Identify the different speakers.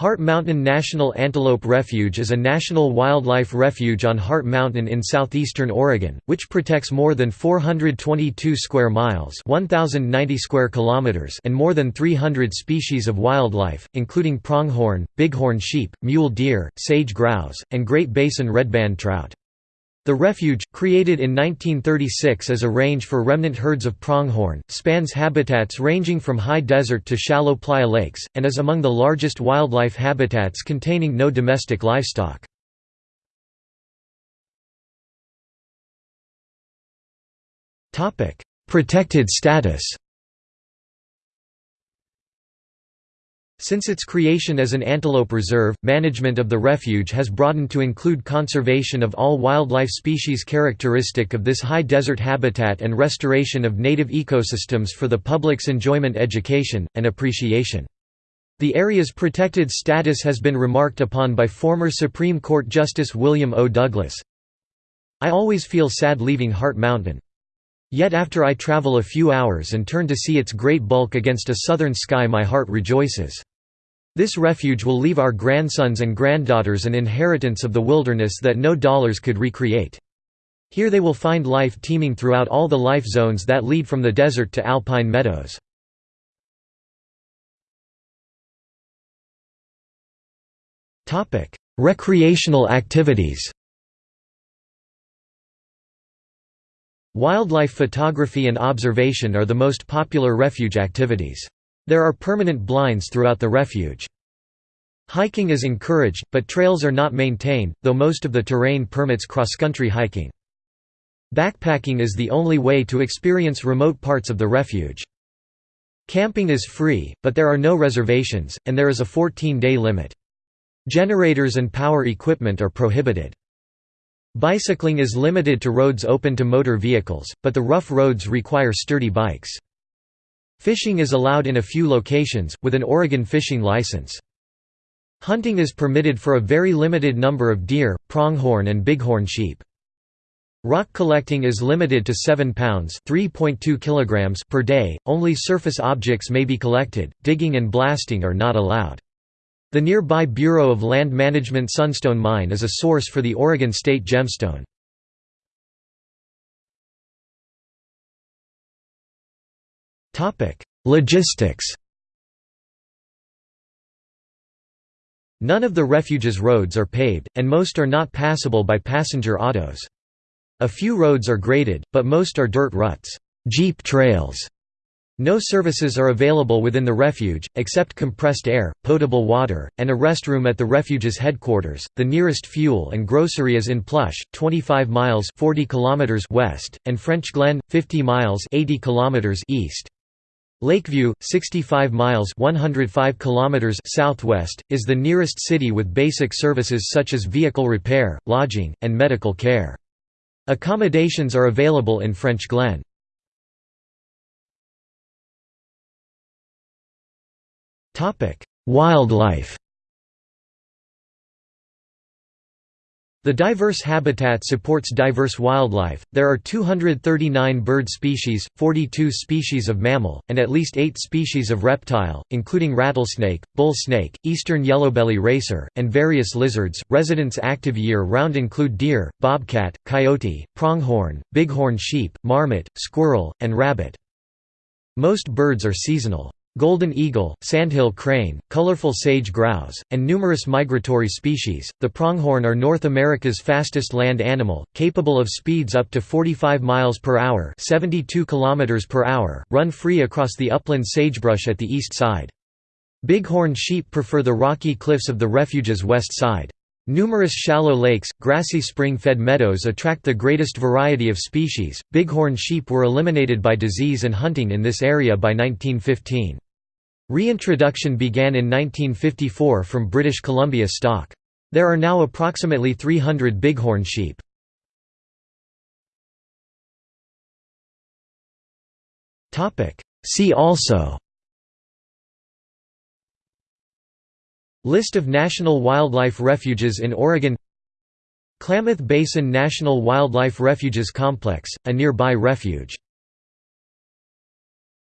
Speaker 1: Hart Mountain National Antelope Refuge is a national wildlife refuge on Hart Mountain in southeastern Oregon, which protects more than 422 square miles 1,090 square kilometers and more than 300 species of wildlife, including pronghorn, bighorn sheep, mule deer, sage grouse, and Great Basin redband trout. The refuge, created in 1936 as a range for remnant herds of pronghorn, spans habitats ranging from high desert to shallow playa lakes, and is among the largest wildlife habitats containing no domestic livestock. Protected status Since its creation as an antelope reserve, management of the refuge has broadened to include conservation of all wildlife species characteristic of this high desert habitat and restoration of native ecosystems for the public's enjoyment education, and appreciation. The area's protected status has been remarked upon by former Supreme Court Justice William O. Douglas. I always feel sad leaving Hart Mountain. Yet after I travel a few hours and turn to see its great bulk against a southern sky my heart rejoices. This refuge will leave our grandsons and granddaughters an inheritance of the wilderness that no dollars could recreate. Here they will find life teeming throughout all the life zones that lead from the desert to alpine meadows. Recreational activities Wildlife photography and observation are the most popular refuge activities. There are permanent blinds throughout the refuge. Hiking is encouraged, but trails are not maintained, though most of the terrain permits cross-country hiking. Backpacking is the only way to experience remote parts of the refuge. Camping is free, but there are no reservations, and there is a 14-day limit. Generators and power equipment are prohibited. Bicycling is limited to roads open to motor vehicles, but the rough roads require sturdy bikes. Fishing is allowed in a few locations, with an Oregon fishing license. Hunting is permitted for a very limited number of deer, pronghorn and bighorn sheep. Rock collecting is limited to 7 pounds (3.2 kilograms) per day. Only surface objects may be collected. Digging and blasting are not allowed. The nearby Bureau of Land Management Sunstone Mine is a source for the Oregon State Gemstone. Logistics None of the refuge's roads are paved, and most are not passable by passenger autos. A few roads are graded, but most are dirt ruts jeep trails". No services are available within the refuge, except compressed air, potable water, and a restroom at the refuge's headquarters. The nearest fuel and grocery is in Plush, 25 miles 40 kilometers west, and Frenchglen, 50 miles 80 kilometers east. Lakeview, 65 miles 105 kilometers southwest, is the nearest city with basic services such as vehicle repair, lodging, and medical care. Accommodations are available in Frenchglen. Wildlife The diverse habitat supports diverse wildlife. There are 239 bird species, 42 species of mammal, and at least 8 species of reptile, including rattlesnake, bull snake, eastern yellowbelly racer, and various lizards. Residents active year round include deer, bobcat, coyote, pronghorn, bighorn sheep, marmot, squirrel, and rabbit. Most birds are seasonal. Golden eagle, sandhill crane, colorful sage grouse, and numerous migratory species. The pronghorn are North America's fastest land animal, capable of speeds up to 45 miles per hour, 72 kilometers per hour, run free across the upland sagebrush at the east side. Bighorn sheep prefer the rocky cliffs of the refuge's west side. Numerous shallow lakes, grassy spring-fed meadows attract the greatest variety of species. Bighorn sheep were eliminated by disease and hunting in this area by 1915. Reintroduction began in 1954 from British Columbia stock. There are now approximately 300 bighorn sheep. See also List of national wildlife refuges in Oregon Klamath Basin National Wildlife Refuges Complex, a nearby refuge